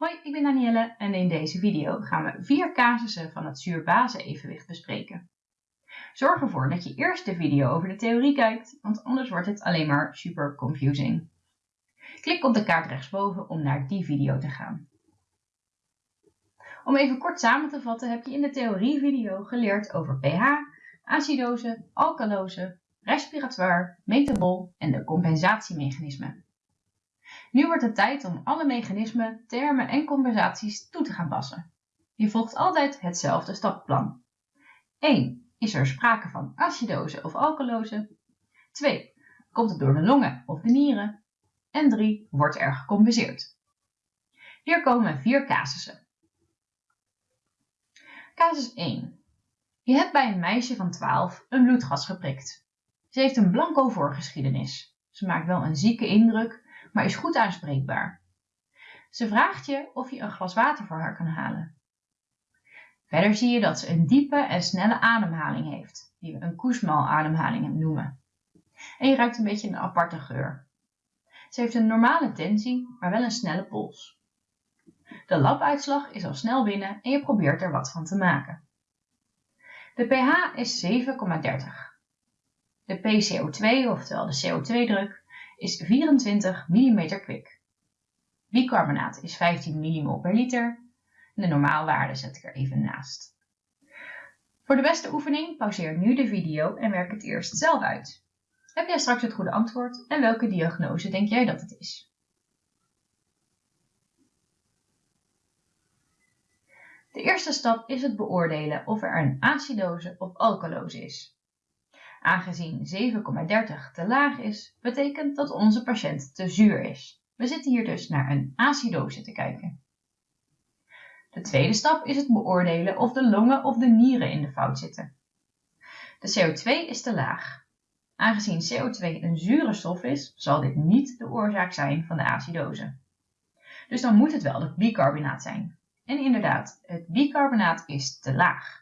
Hoi, ik ben Danielle en in deze video gaan we vier casussen van het zuur-base-evenwicht bespreken. Zorg ervoor dat je eerst de video over de theorie kijkt, want anders wordt het alleen maar super confusing. Klik op de kaart rechtsboven om naar die video te gaan. Om even kort samen te vatten heb je in de theorievideo geleerd over pH, acidose, alkalose, respiratoire, metabol en de compensatiemechanismen. Nu wordt het tijd om alle mechanismen, termen en compensaties toe te gaan passen. Je volgt altijd hetzelfde stappenplan. 1. Is er sprake van acidose of alkalose? 2. Komt het door de longen of de nieren? En 3. Wordt er gecompenseerd? Hier komen vier casussen. Casus 1. Je hebt bij een meisje van 12 een bloedgas geprikt. Ze heeft een blanco voorgeschiedenis. Ze maakt wel een zieke indruk, maar is goed aanspreekbaar. Ze vraagt je of je een glas water voor haar kan halen. Verder zie je dat ze een diepe en snelle ademhaling heeft, die we een koesmal-ademhaling noemen. En je ruikt een beetje een aparte geur. Ze heeft een normale tensie, maar wel een snelle pols. De labuitslag is al snel binnen en je probeert er wat van te maken. De pH is 7,30. De PCO2, oftewel de CO2-druk, is 24 mm kwik. Bicarbonaat is 15 mmol per liter. De normaalwaarde zet ik er even naast. Voor de beste oefening pauzeer nu de video en werk het eerst zelf uit. Heb jij straks het goede antwoord en welke diagnose denk jij dat het is? De eerste stap is het beoordelen of er een acidose of alkalose is. Aangezien 7,30 te laag is, betekent dat onze patiënt te zuur is. We zitten hier dus naar een acidose te kijken. De tweede stap is het beoordelen of de longen of de nieren in de fout zitten. De CO2 is te laag. Aangezien CO2 een zure stof is, zal dit niet de oorzaak zijn van de acidose. Dus dan moet het wel het bicarbonaat zijn. En inderdaad, het bicarbonaat is te laag.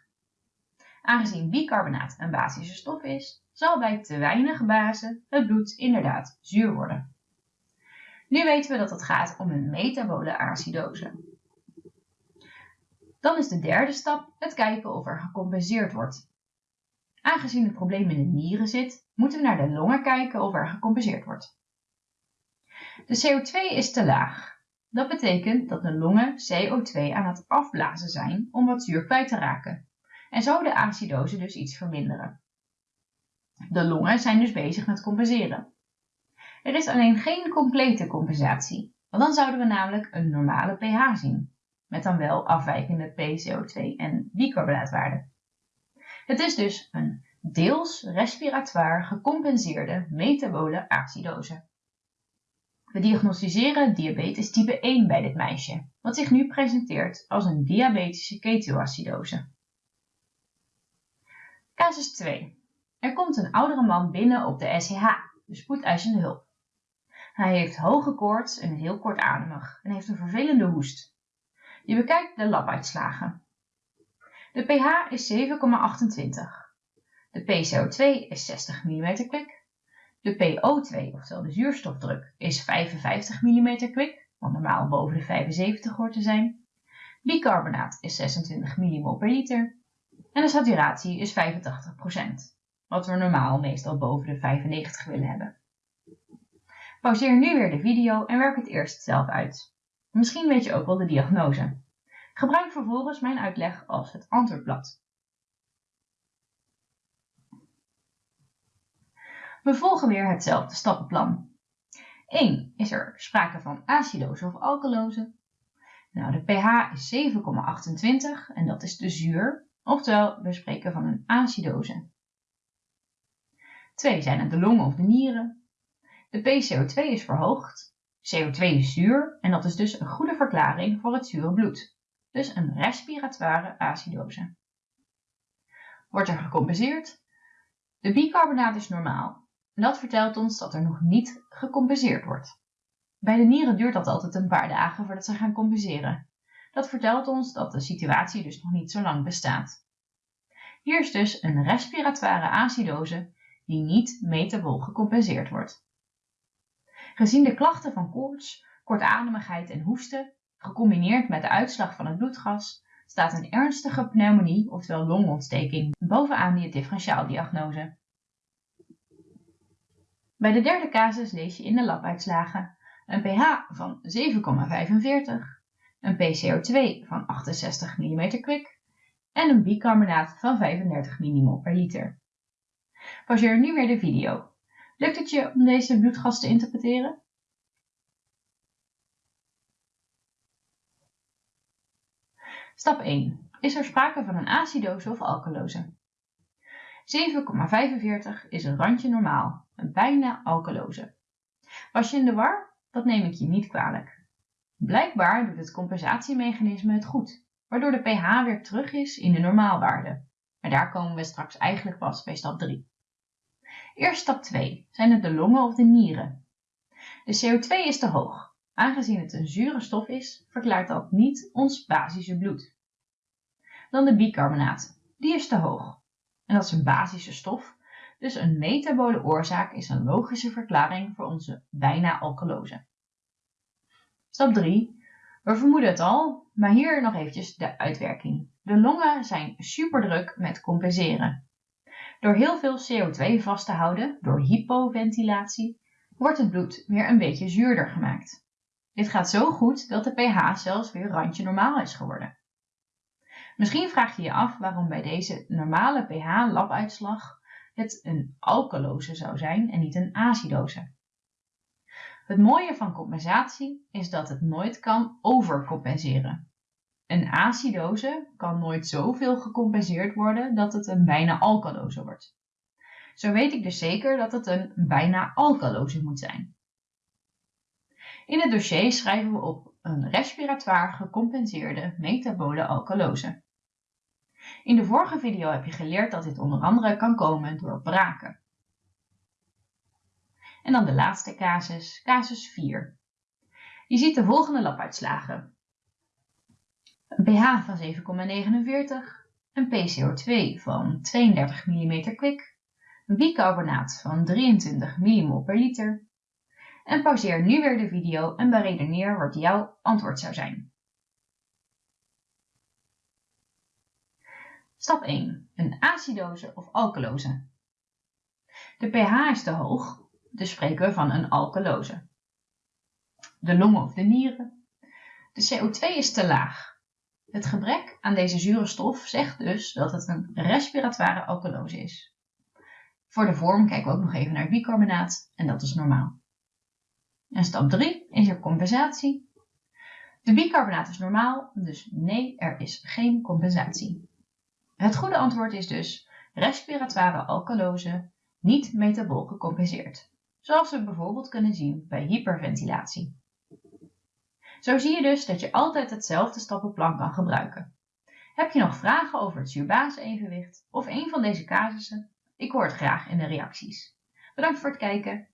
Aangezien bicarbonaat een basische stof is, zal bij te weinig base het bloed inderdaad zuur worden. Nu weten we dat het gaat om een metabole acidose. Dan is de derde stap het kijken of er gecompenseerd wordt. Aangezien het probleem in de nieren zit, moeten we naar de longen kijken of er gecompenseerd wordt. De CO2 is te laag. Dat betekent dat de longen CO2 aan het afblazen zijn om wat zuur kwijt te raken en zo de acidose dus iets verminderen. De longen zijn dus bezig met compenseren. Er is alleen geen complete compensatie, want dan zouden we namelijk een normale pH zien, met dan wel afwijkende PCO2 en bicarbonaatwaarden. Het is dus een deels respiratoire gecompenseerde metabole acidose. We diagnosticeren diabetes type 1 bij dit meisje, wat zich nu presenteert als een diabetische ketoacidose. Casus 2. Er komt een oudere man binnen op de SCH, de spoedeisende hulp. Hij heeft hoge koorts en heel kortademig en heeft een vervelende hoest. Je bekijkt de labuitslagen. De pH is 7,28. De PCO2 is 60 mm kwik. De PO2, oftewel de zuurstofdruk, is 55 mm kwik, wat normaal boven de 75 hoort te zijn. Bicarbonaat is 26 mmol per liter en de saturatie is 85%, wat we normaal meestal boven de 95 willen hebben. Pauzeer nu weer de video en werk het eerst zelf uit. Misschien weet je ook wel de diagnose. Gebruik vervolgens mijn uitleg als het antwoordblad. We volgen weer hetzelfde stappenplan. 1. Is er sprake van acidose of alkalose? Nou, de pH is 7,28 en dat is de zuur Oftewel, we spreken van een acidose. 2 zijn het de longen of de nieren. De PCO2 is verhoogd. CO2 is zuur en dat is dus een goede verklaring voor het zure bloed. Dus een respiratoire acidose. Wordt er gecompenseerd? De bicarbonaat is normaal. En dat vertelt ons dat er nog niet gecompenseerd wordt. Bij de nieren duurt dat altijd een paar dagen voordat ze gaan compenseren. Dat vertelt ons dat de situatie dus nog niet zo lang bestaat. Hier is dus een respiratoire acidose die niet metabol gecompenseerd wordt. Gezien de klachten van koorts, kortademigheid en hoesten Gecombineerd met de uitslag van het bloedgas staat een ernstige pneumonie, oftewel longontsteking, bovenaan die differentiaaldiagnose. Bij de derde casus lees je in de labuitslagen een pH van 7,45, een PCO2 van 68 mm kwik en een bicarbonaat van 35 mmol per liter. Pauzeer nu weer de video. Lukt het je om deze bloedgas te interpreteren? Stap 1. Is er sprake van een acidose of alkalose? 7,45 is een randje normaal, een bijna alkalose. Was je in de war? Dat neem ik je niet kwalijk. Blijkbaar doet het compensatiemechanisme het goed, waardoor de pH weer terug is in de normaalwaarde. Maar daar komen we straks eigenlijk pas bij stap 3. Eerst stap 2. Zijn het de longen of de nieren? De CO2 is te hoog. Aangezien het een zure stof is, verklaart dat niet ons basische bloed. Dan de bicarbonaat. Die is te hoog. En dat is een basische stof, dus een metabole oorzaak is een logische verklaring voor onze bijna alkalose. Stap 3. We vermoeden het al, maar hier nog eventjes de uitwerking. De longen zijn superdruk met compenseren. Door heel veel CO2 vast te houden, door hypoventilatie, wordt het bloed weer een beetje zuurder gemaakt. Dit gaat zo goed dat de pH zelfs weer randje normaal is geworden. Misschien vraag je je af waarom bij deze normale pH-labuitslag het een alkalose zou zijn en niet een acidose. Het mooie van compensatie is dat het nooit kan overcompenseren. Een acidose kan nooit zoveel gecompenseerd worden dat het een bijna alkalose wordt. Zo weet ik dus zeker dat het een bijna alkalose moet zijn. In het dossier schrijven we op een respiratoire gecompenseerde metabole alkalose. In de vorige video heb je geleerd dat dit onder andere kan komen door braken. En dan de laatste casus, casus 4. Je ziet de volgende labuitslagen. Een pH van 7,49, een PCO2 van 32 mm kwik, een bicarbonaat van 23 mmol per liter. En pauzeer nu weer de video en beredeneer wat jouw antwoord zou zijn. Stap 1. Een acidose of alkalose. De pH is te hoog, dus spreken we van een alkalose. De longen of de nieren. De CO2 is te laag. Het gebrek aan deze zure stof zegt dus dat het een respiratoire alkalose is. Voor de vorm kijken we ook nog even naar bicarbonaat en dat is normaal. En stap 3 is er compensatie. De bicarbonaat is normaal, dus nee, er is geen compensatie. Het goede antwoord is dus respiratoire alkalose, niet metabol gecompenseerd, zoals we bijvoorbeeld kunnen zien bij hyperventilatie. Zo zie je dus dat je altijd hetzelfde stappenplan kan gebruiken. Heb je nog vragen over het zuur-base-evenwicht of een van deze casussen? Ik hoor het graag in de reacties. Bedankt voor het kijken